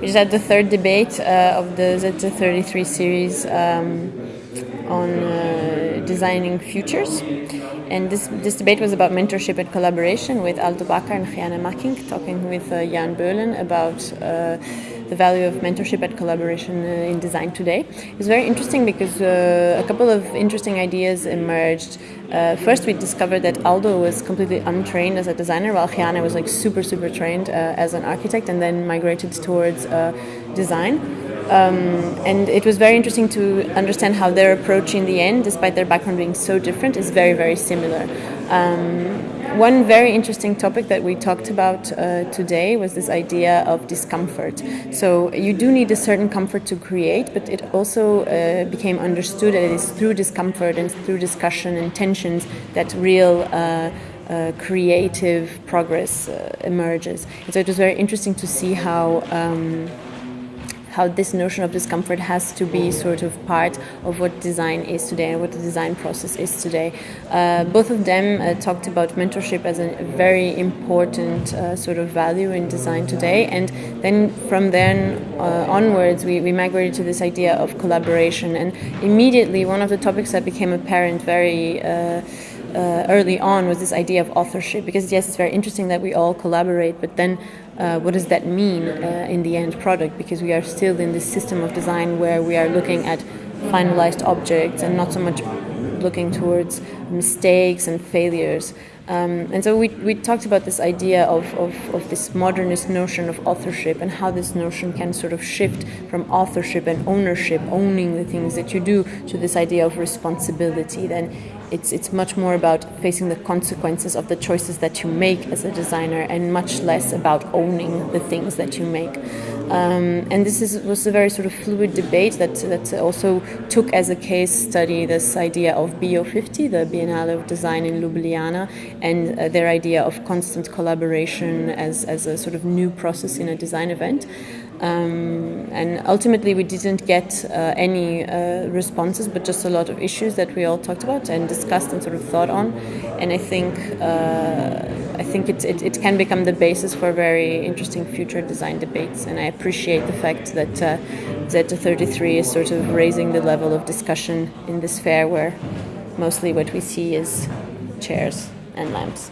We is had the third debate uh, of the Z33 series um, on uh, designing futures. And this, this debate was about mentorship and collaboration with Aldo Bakker and Gianna Makking, talking with uh, Jan Boelen about the value of mentorship and collaboration uh, in design today. It was very interesting because uh, a couple of interesting ideas emerged. Uh, first, we discovered that Aldo was completely untrained as a designer, while Gianna was like super, super trained as an architect, and then migrated towards design. Um, and it was very interesting to understand how their approach in the end, despite their background being so different, is very, very similar. Um, one very interesting topic that we talked about uh, today was this idea of discomfort. So you do need a certain comfort to create, but it also uh, became understood that it is through discomfort and through discussion and tensions that real uh, uh, creative progress uh, emerges. And so it was very interesting to see how um, how this notion of discomfort has to be sort of part of what design is today and what the design process is today. Uh, both of them uh, talked about mentorship as a very important uh, sort of value in design today, and then from then uh, onwards, we, we migrated to this idea of collaboration. And immediately, one of the topics that became apparent very uh, early on was this idea of authorship because yes it's very interesting that we all collaborate but then uh, what does that mean uh, in the end product? Because we are still in this system of design where we are looking at finalized objects and not so much looking towards mistakes and failures um, and so we, we talked about this idea of, of, of, this modernist notion of authorship and how this notion can sort of shift from authorship and ownership, owning the things that you do, to this idea of responsibility. Then it's, it's much more about facing the consequences of the choices that you make as a designer and much less about owning the things that you make. Um, and this is, was a very sort of fluid debate that, that also took as a case study this idea of BIO50, the Biennale of Design in Ljubljana, and uh, their idea of constant collaboration as, as a sort of new process in a design event. Um, and ultimately, we didn't get uh, any uh, responses, but just a lot of issues that we all talked about and discussed and sort of thought on. And I think uh, think it, it, it, can become the basis for very interesting future design debates. And I appreciate the fact that uh, Z33 is sort of raising the level of discussion in this fair, where mostly what we see is chairs and lamps.